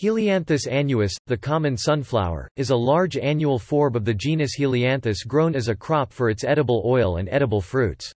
Helianthus annuus, the common sunflower, is a large annual forb of the genus Helianthus grown as a crop for its edible oil and edible fruits.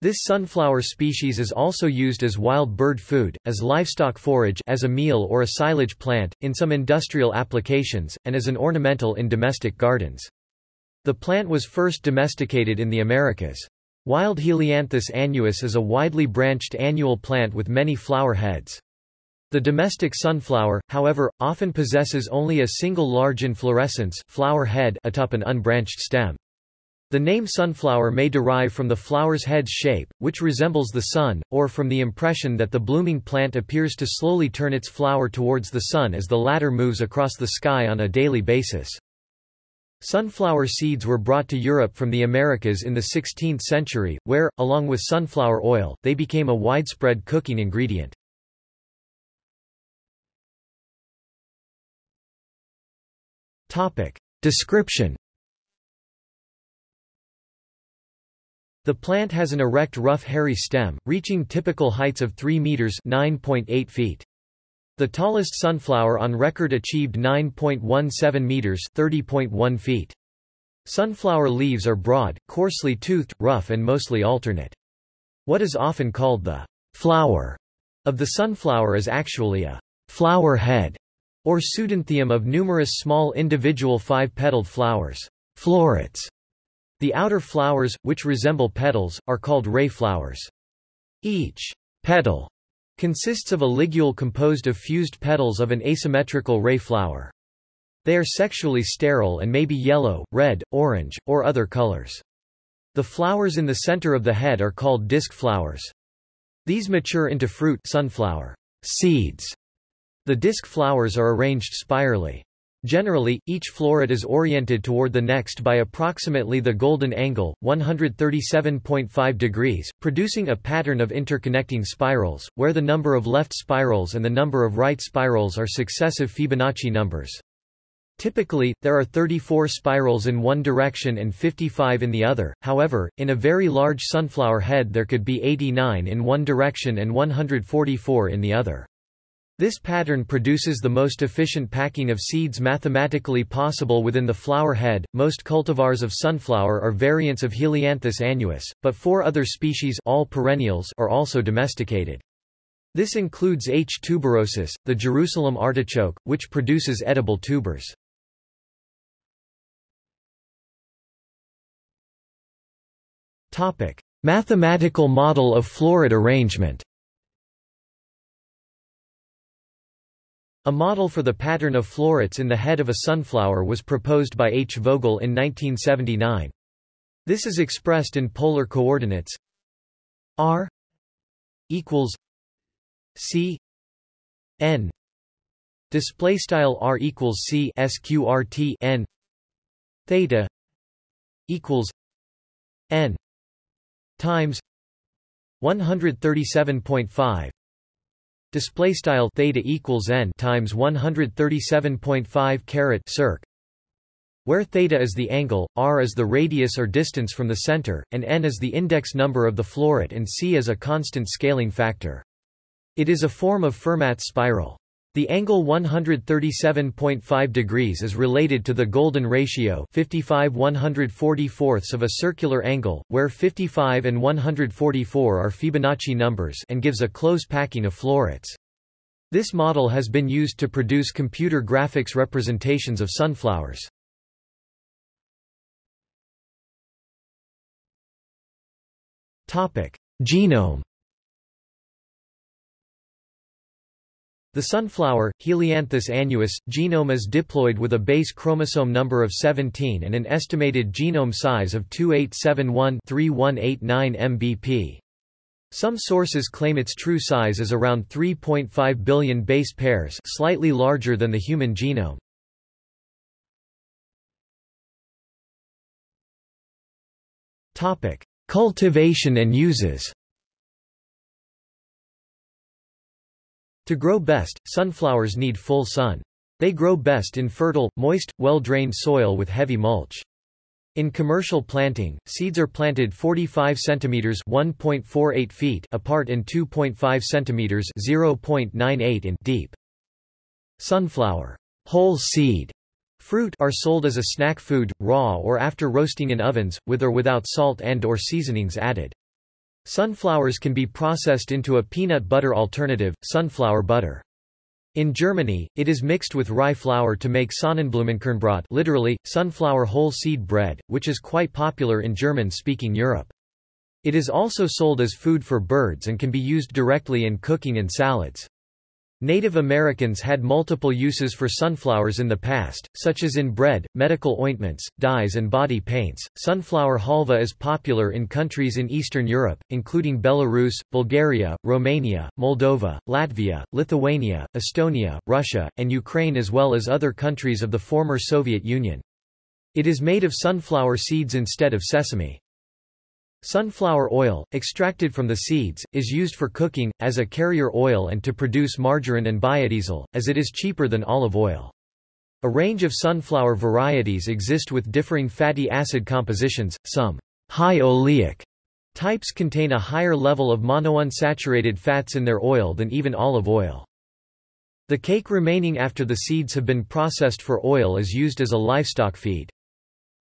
This sunflower species is also used as wild bird food, as livestock forage as a meal or a silage plant, in some industrial applications, and as an ornamental in domestic gardens. The plant was first domesticated in the Americas. Wild Helianthus annuus is a widely branched annual plant with many flower heads. The domestic sunflower, however, often possesses only a single large inflorescence flower head atop an unbranched stem. The name sunflower may derive from the flower's head's shape, which resembles the sun, or from the impression that the blooming plant appears to slowly turn its flower towards the sun as the latter moves across the sky on a daily basis. Sunflower seeds were brought to Europe from the Americas in the 16th century, where, along with sunflower oil, they became a widespread cooking ingredient. Topic. Description The plant has an erect rough hairy stem, reaching typical heights of 3 meters (9.8 feet). The tallest sunflower on record achieved 9.17 meters (30.1 feet). Sunflower leaves are broad, coarsely toothed, rough and mostly alternate. What is often called the flower of the sunflower is actually a flower head or pseudanthium of numerous small individual five-petaled flowers, florets. The outer flowers, which resemble petals, are called ray flowers. Each petal consists of a ligule composed of fused petals of an asymmetrical ray flower. They are sexually sterile and may be yellow, red, orange, or other colors. The flowers in the center of the head are called disc flowers. These mature into fruit sunflower seeds the disc flowers are arranged spirally. Generally, each floret is oriented toward the next by approximately the golden angle, 137.5 degrees, producing a pattern of interconnecting spirals, where the number of left spirals and the number of right spirals are successive Fibonacci numbers. Typically, there are 34 spirals in one direction and 55 in the other, however, in a very large sunflower head there could be 89 in one direction and 144 in the other. This pattern produces the most efficient packing of seeds mathematically possible within the flower head. Most cultivars of sunflower are variants of Helianthus annuus, but four other species all perennials are also domesticated. This includes H. tuberosus, the Jerusalem artichoke, which produces edible tubers. Topic: Mathematical model of floret arrangement. A model for the pattern of florets in the head of a sunflower was proposed by H. Vogel in 1979. This is expressed in polar coordinates r equals c n display style r equals c sqrt n theta equals n times 137.5 display style theta equals n times 137.5 caret circ where theta is the angle, r is the radius or distance from the center, and n is the index number of the floret and c is a constant scaling factor. It is a form of Fermat's spiral. The angle 137.5 degrees is related to the golden ratio 55 144 of a circular angle, where 55 and 144 are Fibonacci numbers and gives a close packing of florets. This model has been used to produce computer graphics representations of sunflowers. Genome The sunflower, Helianthus annuus, genome is diploid with a base chromosome number of 17 and an estimated genome size of 2871-3189 mbp. Some sources claim its true size is around 3.5 billion base pairs slightly larger than the human genome. Cultivation and uses To grow best, sunflowers need full sun. They grow best in fertile, moist, well-drained soil with heavy mulch. In commercial planting, seeds are planted 45 cm 1.48 feet apart and 2.5 cm 0.98 in deep. Sunflower whole seed fruit are sold as a snack food, raw or after roasting in ovens, with or without salt and or seasonings added. Sunflowers can be processed into a peanut butter alternative, sunflower butter. In Germany, it is mixed with rye flour to make Sonnenblumenkernbrot literally, sunflower whole seed bread, which is quite popular in German-speaking Europe. It is also sold as food for birds and can be used directly in cooking and salads. Native Americans had multiple uses for sunflowers in the past, such as in bread, medical ointments, dyes and body paints. Sunflower halva is popular in countries in Eastern Europe, including Belarus, Bulgaria, Romania, Moldova, Latvia, Lithuania, Estonia, Russia, and Ukraine as well as other countries of the former Soviet Union. It is made of sunflower seeds instead of sesame. Sunflower oil, extracted from the seeds, is used for cooking, as a carrier oil and to produce margarine and biodiesel, as it is cheaper than olive oil. A range of sunflower varieties exist with differing fatty acid compositions, some high oleic types contain a higher level of monounsaturated fats in their oil than even olive oil. The cake remaining after the seeds have been processed for oil is used as a livestock feed.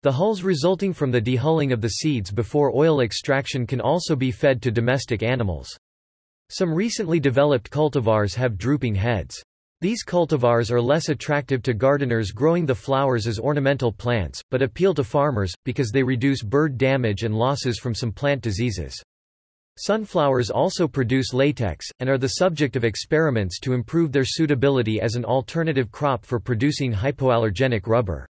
The hulls resulting from the dehulling of the seeds before oil extraction can also be fed to domestic animals. Some recently developed cultivars have drooping heads. These cultivars are less attractive to gardeners growing the flowers as ornamental plants, but appeal to farmers, because they reduce bird damage and losses from some plant diseases. Sunflowers also produce latex, and are the subject of experiments to improve their suitability as an alternative crop for producing hypoallergenic rubber.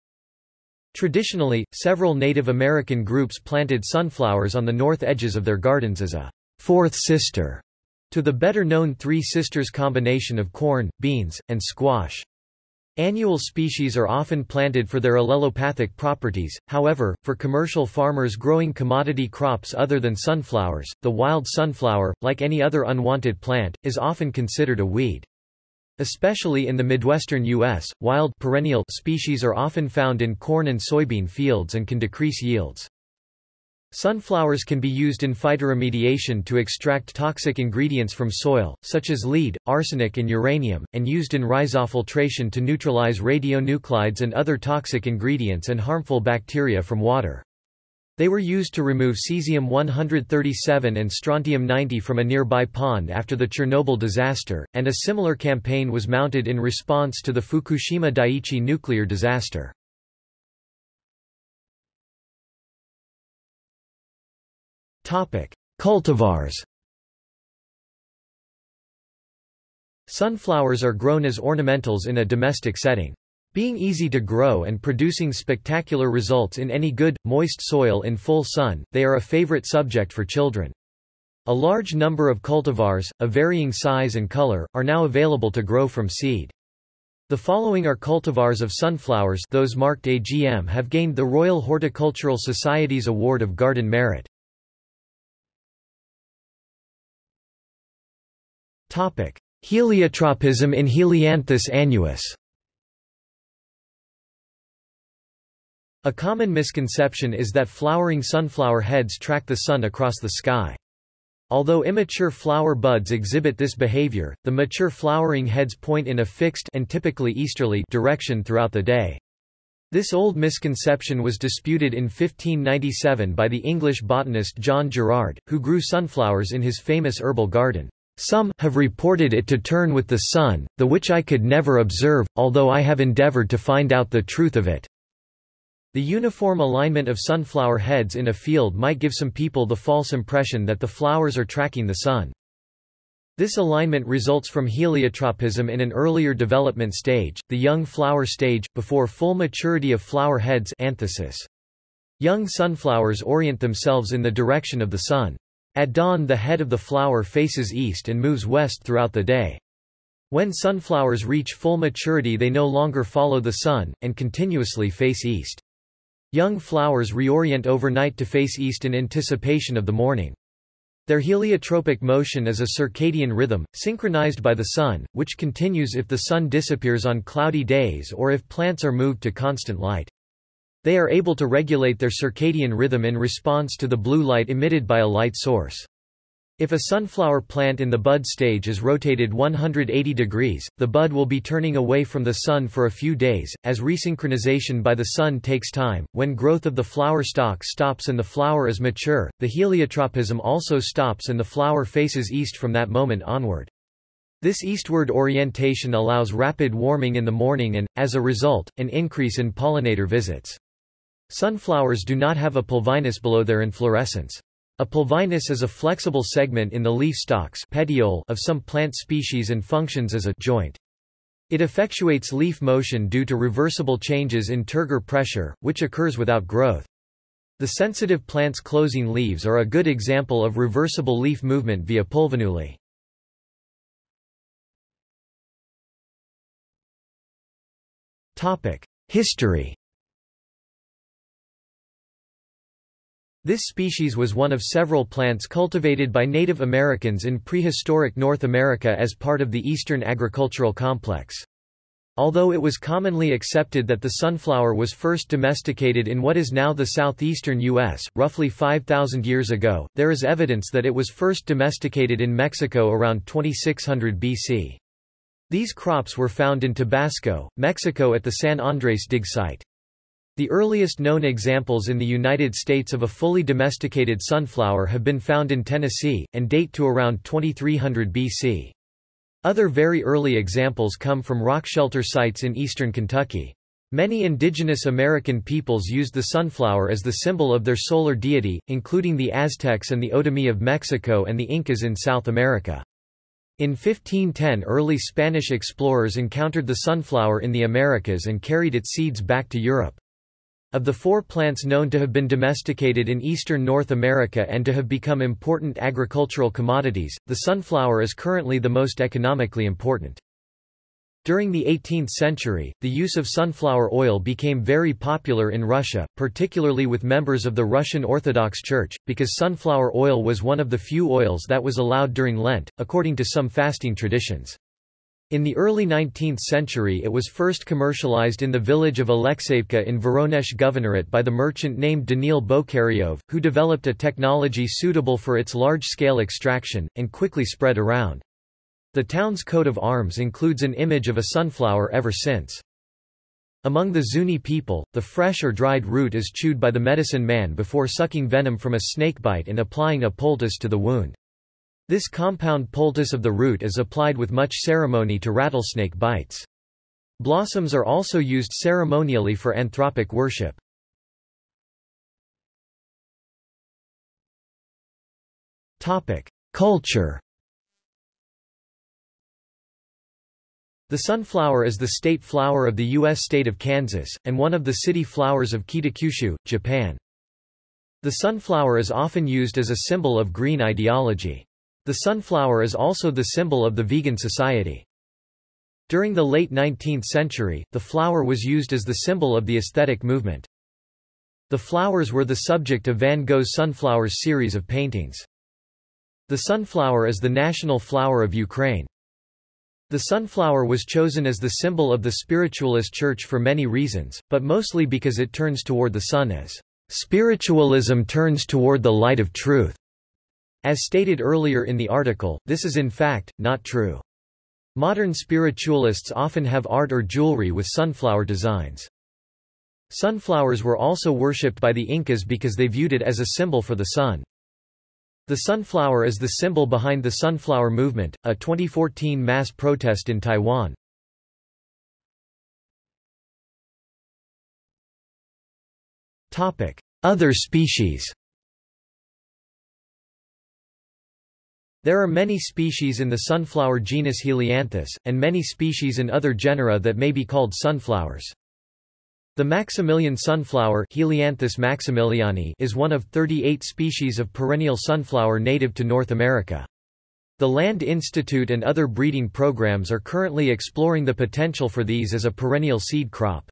Traditionally, several Native American groups planted sunflowers on the north edges of their gardens as a fourth sister to the better-known Three Sisters combination of corn, beans, and squash. Annual species are often planted for their allelopathic properties, however, for commercial farmers growing commodity crops other than sunflowers, the wild sunflower, like any other unwanted plant, is often considered a weed. Especially in the Midwestern U.S., wild perennial species are often found in corn and soybean fields and can decrease yields. Sunflowers can be used in phytoremediation to extract toxic ingredients from soil, such as lead, arsenic and uranium, and used in rhizofiltration to neutralize radionuclides and other toxic ingredients and harmful bacteria from water. They were used to remove cesium-137 and strontium-90 from a nearby pond after the Chernobyl disaster, and a similar campaign was mounted in response to the Fukushima Daiichi nuclear disaster. Cultivars Sunflowers are grown as ornamentals in a domestic setting. Being easy to grow and producing spectacular results in any good, moist soil in full sun, they are a favorite subject for children. A large number of cultivars, of varying size and color, are now available to grow from seed. The following are cultivars of sunflowers those marked AGM have gained the Royal Horticultural Society's Award of Garden Merit. Heliotropism in Helianthus annuus A common misconception is that flowering sunflower heads track the sun across the sky. Although immature flower buds exhibit this behavior, the mature flowering heads point in a fixed and typically easterly direction throughout the day. This old misconception was disputed in 1597 by the English botanist John Gerard, who grew sunflowers in his famous herbal garden. Some have reported it to turn with the sun, the which I could never observe, although I have endeavored to find out the truth of it. The uniform alignment of sunflower heads in a field might give some people the false impression that the flowers are tracking the sun. This alignment results from heliotropism in an earlier development stage, the young flower stage, before full maturity of flower heads anthesis. Young sunflowers orient themselves in the direction of the sun. At dawn the head of the flower faces east and moves west throughout the day. When sunflowers reach full maturity they no longer follow the sun, and continuously face east. Young flowers reorient overnight to face east in anticipation of the morning. Their heliotropic motion is a circadian rhythm, synchronized by the sun, which continues if the sun disappears on cloudy days or if plants are moved to constant light. They are able to regulate their circadian rhythm in response to the blue light emitted by a light source. If a sunflower plant in the bud stage is rotated 180 degrees, the bud will be turning away from the sun for a few days, as resynchronization by the sun takes time. When growth of the flower stalk stops and the flower is mature, the heliotropism also stops and the flower faces east from that moment onward. This eastward orientation allows rapid warming in the morning and, as a result, an increase in pollinator visits. Sunflowers do not have a pulvinus below their inflorescence. A pulvinus is a flexible segment in the leaf stalks petiole of some plant species and functions as a joint. It effectuates leaf motion due to reversible changes in turgor pressure, which occurs without growth. The sensitive plant's closing leaves are a good example of reversible leaf movement via pulvinuli. History This species was one of several plants cultivated by Native Americans in prehistoric North America as part of the Eastern agricultural complex. Although it was commonly accepted that the sunflower was first domesticated in what is now the southeastern U.S., roughly 5,000 years ago, there is evidence that it was first domesticated in Mexico around 2600 BC. These crops were found in Tabasco, Mexico at the San Andres dig site. The earliest known examples in the United States of a fully domesticated sunflower have been found in Tennessee, and date to around 2300 BC. Other very early examples come from rock shelter sites in eastern Kentucky. Many indigenous American peoples used the sunflower as the symbol of their solar deity, including the Aztecs and the Otomi of Mexico and the Incas in South America. In 1510 early Spanish explorers encountered the sunflower in the Americas and carried its seeds back to Europe. Of the four plants known to have been domesticated in eastern North America and to have become important agricultural commodities, the sunflower is currently the most economically important. During the 18th century, the use of sunflower oil became very popular in Russia, particularly with members of the Russian Orthodox Church, because sunflower oil was one of the few oils that was allowed during Lent, according to some fasting traditions. In the early 19th century it was first commercialized in the village of Alexeyevka in Voronezh Governorate by the merchant named Danil Bokaryov, who developed a technology suitable for its large-scale extraction, and quickly spread around. The town's coat of arms includes an image of a sunflower ever since. Among the Zuni people, the fresh or dried root is chewed by the medicine man before sucking venom from a snakebite and applying a poultice to the wound. This compound poultice of the root is applied with much ceremony to rattlesnake bites. Blossoms are also used ceremonially for anthropic worship. Culture The sunflower is the state flower of the U.S. state of Kansas, and one of the city flowers of Kitakyushu, Japan. The sunflower is often used as a symbol of green ideology. The sunflower is also the symbol of the vegan society. During the late 19th century, the flower was used as the symbol of the aesthetic movement. The flowers were the subject of Van Gogh's Sunflowers series of paintings. The sunflower is the national flower of Ukraine. The sunflower was chosen as the symbol of the spiritualist church for many reasons, but mostly because it turns toward the sun as spiritualism turns toward the light of truth. As stated earlier in the article, this is in fact, not true. Modern spiritualists often have art or jewelry with sunflower designs. Sunflowers were also worshipped by the Incas because they viewed it as a symbol for the sun. The sunflower is the symbol behind the Sunflower Movement, a 2014 mass protest in Taiwan. Other species There are many species in the sunflower genus Helianthus, and many species in other genera that may be called sunflowers. The Maximilian sunflower Helianthus maximiliani is one of 38 species of perennial sunflower native to North America. The Land Institute and other breeding programs are currently exploring the potential for these as a perennial seed crop.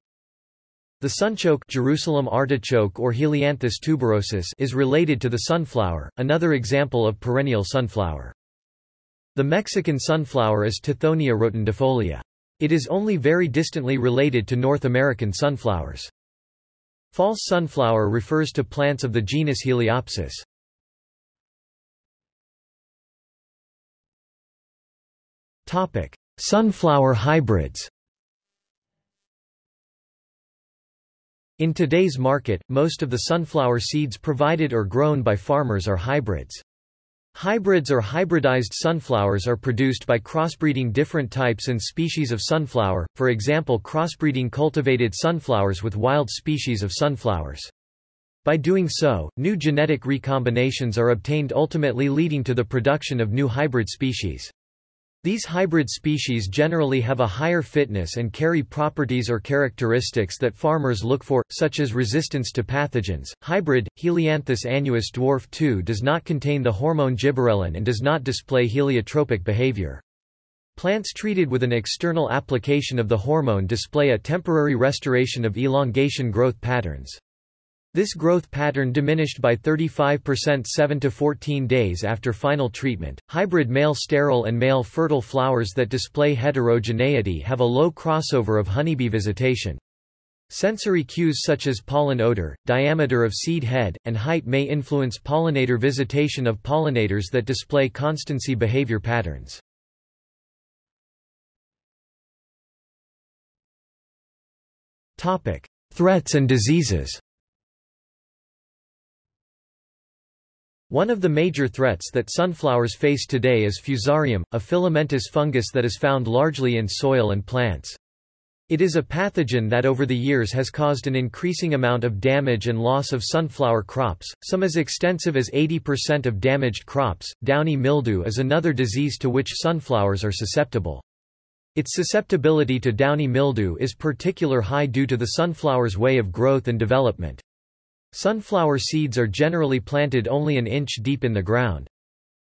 The sunchoke Jerusalem artichoke or Helianthus tuberosus is related to the sunflower, another example of perennial sunflower. The Mexican sunflower is Tithonia rotundifolia. It is only very distantly related to North American sunflowers. False sunflower refers to plants of the genus Heliopsis. Topic: Sunflower hybrids. In today's market, most of the sunflower seeds provided or grown by farmers are hybrids. Hybrids or hybridized sunflowers are produced by crossbreeding different types and species of sunflower, for example crossbreeding cultivated sunflowers with wild species of sunflowers. By doing so, new genetic recombinations are obtained ultimately leading to the production of new hybrid species. These hybrid species generally have a higher fitness and carry properties or characteristics that farmers look for, such as resistance to pathogens. Hybrid, Helianthus annuus dwarf 2 does not contain the hormone gibberellin and does not display heliotropic behavior. Plants treated with an external application of the hormone display a temporary restoration of elongation growth patterns. This growth pattern diminished by 35% 7 to 14 days after final treatment. Hybrid male sterile and male fertile flowers that display heterogeneity have a low crossover of honeybee visitation. Sensory cues such as pollen odor, diameter of seed head, and height may influence pollinator visitation of pollinators that display constancy behavior patterns. Topic: Threats and diseases. One of the major threats that sunflowers face today is fusarium, a filamentous fungus that is found largely in soil and plants. It is a pathogen that over the years has caused an increasing amount of damage and loss of sunflower crops, some as extensive as 80% of damaged crops. Downy mildew is another disease to which sunflowers are susceptible. Its susceptibility to downy mildew is particular high due to the sunflower's way of growth and development. Sunflower seeds are generally planted only an inch deep in the ground.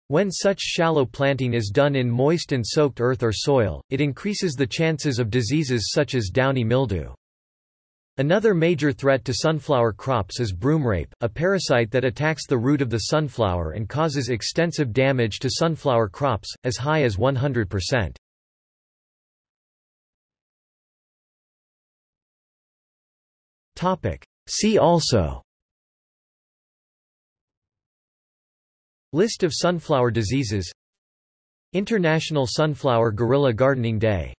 When such shallow planting is done in moist and soaked earth or soil, it increases the chances of diseases such as downy mildew. Another major threat to sunflower crops is broomrape, a parasite that attacks the root of the sunflower and causes extensive damage to sunflower crops, as high as 100%. See also List of sunflower diseases. International Sunflower Guerrilla Gardening Day